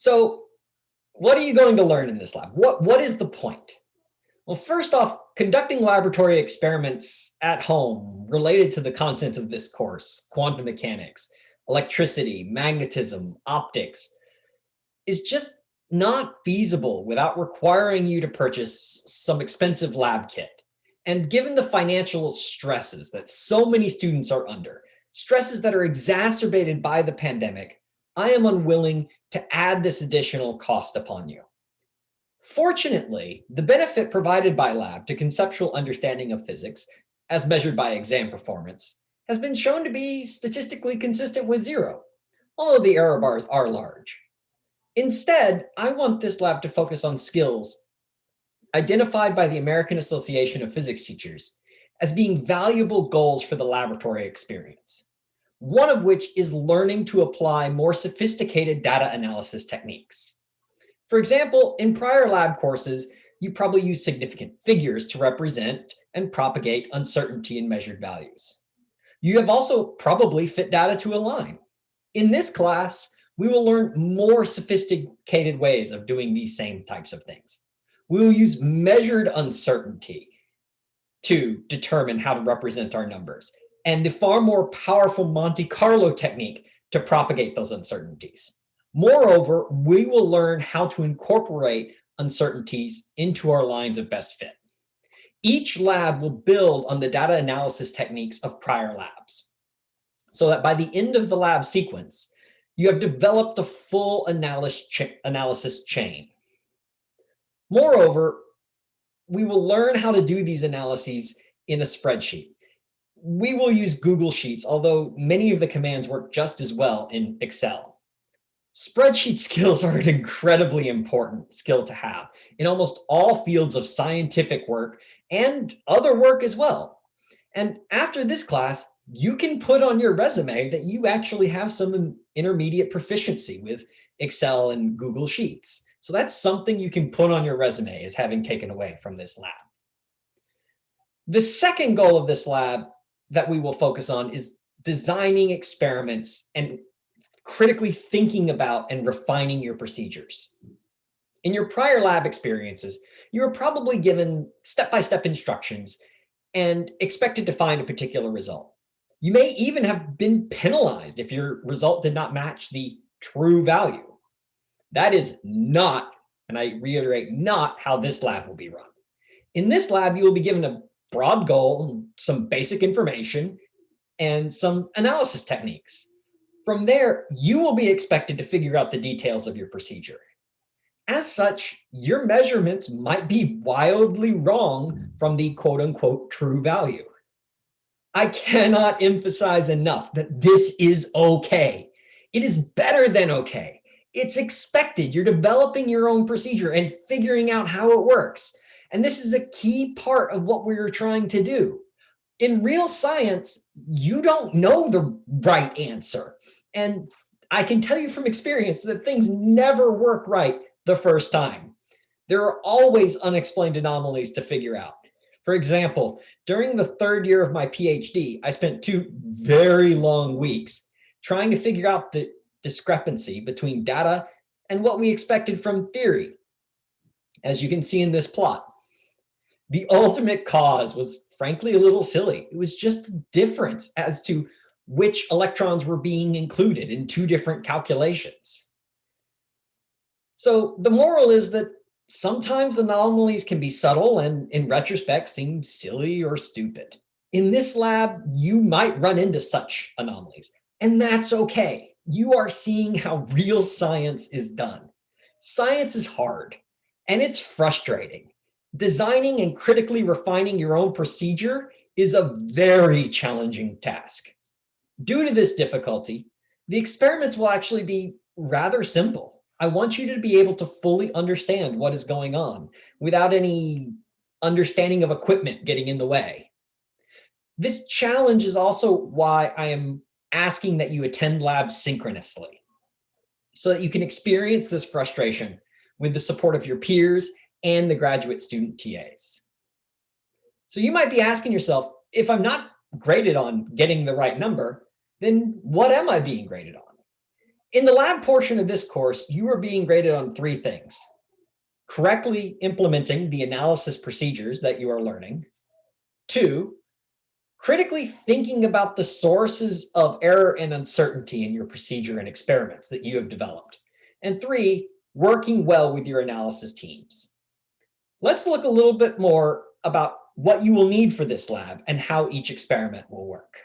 So what are you going to learn in this lab? What, what is the point? Well, first off, conducting laboratory experiments at home related to the content of this course, quantum mechanics, electricity, magnetism, optics, is just not feasible without requiring you to purchase some expensive lab kit. And given the financial stresses that so many students are under, stresses that are exacerbated by the pandemic, I am unwilling to add this additional cost upon you. Fortunately, the benefit provided by lab to conceptual understanding of physics, as measured by exam performance, has been shown to be statistically consistent with zero, although the error bars are large. Instead, I want this lab to focus on skills identified by the American Association of Physics Teachers as being valuable goals for the laboratory experience. One of which is learning to apply more sophisticated data analysis techniques. For example, in prior lab courses, you probably use significant figures to represent and propagate uncertainty in measured values. You have also probably fit data to a line. In this class, we will learn more sophisticated ways of doing these same types of things. We will use measured uncertainty to determine how to represent our numbers and the far more powerful Monte Carlo technique to propagate those uncertainties. Moreover, we will learn how to incorporate uncertainties into our lines of best fit. Each lab will build on the data analysis techniques of prior labs so that by the end of the lab sequence, you have developed a full analysis chain. Moreover, we will learn how to do these analyses in a spreadsheet. We will use Google Sheets, although many of the commands work just as well in Excel. Spreadsheet skills are an incredibly important skill to have in almost all fields of scientific work and other work as well. And after this class, you can put on your resume that you actually have some intermediate proficiency with Excel and Google Sheets. So that's something you can put on your resume as having taken away from this lab. The second goal of this lab that we will focus on is designing experiments and critically thinking about and refining your procedures. In your prior lab experiences, you were probably given step-by-step -step instructions and expected to find a particular result. You may even have been penalized if your result did not match the true value. That is not, and I reiterate, not how this lab will be run. In this lab, you will be given a broad goal, some basic information, and some analysis techniques. From there, you will be expected to figure out the details of your procedure. As such, your measurements might be wildly wrong from the quote unquote true value. I cannot emphasize enough that this is okay. It is better than okay. It's expected. You're developing your own procedure and figuring out how it works. And this is a key part of what we're trying to do. In real science, you don't know the right answer. And I can tell you from experience that things never work right the first time. There are always unexplained anomalies to figure out. For example, during the third year of my PhD, I spent two very long weeks trying to figure out the discrepancy between data and what we expected from theory, as you can see in this plot. The ultimate cause was frankly a little silly. It was just a difference as to which electrons were being included in two different calculations. So the moral is that sometimes anomalies can be subtle and in retrospect seem silly or stupid. In this lab, you might run into such anomalies, and that's okay. You are seeing how real science is done. Science is hard and it's frustrating. Designing and critically refining your own procedure is a very challenging task. Due to this difficulty, the experiments will actually be rather simple. I want you to be able to fully understand what is going on without any understanding of equipment getting in the way. This challenge is also why I am asking that you attend labs synchronously so that you can experience this frustration with the support of your peers and the graduate student TAs. So you might be asking yourself, if I'm not graded on getting the right number, then what am I being graded on? In the lab portion of this course, you are being graded on three things. Correctly implementing the analysis procedures that you are learning. Two, critically thinking about the sources of error and uncertainty in your procedure and experiments that you have developed. And three, working well with your analysis teams. Let's look a little bit more about what you will need for this lab and how each experiment will work.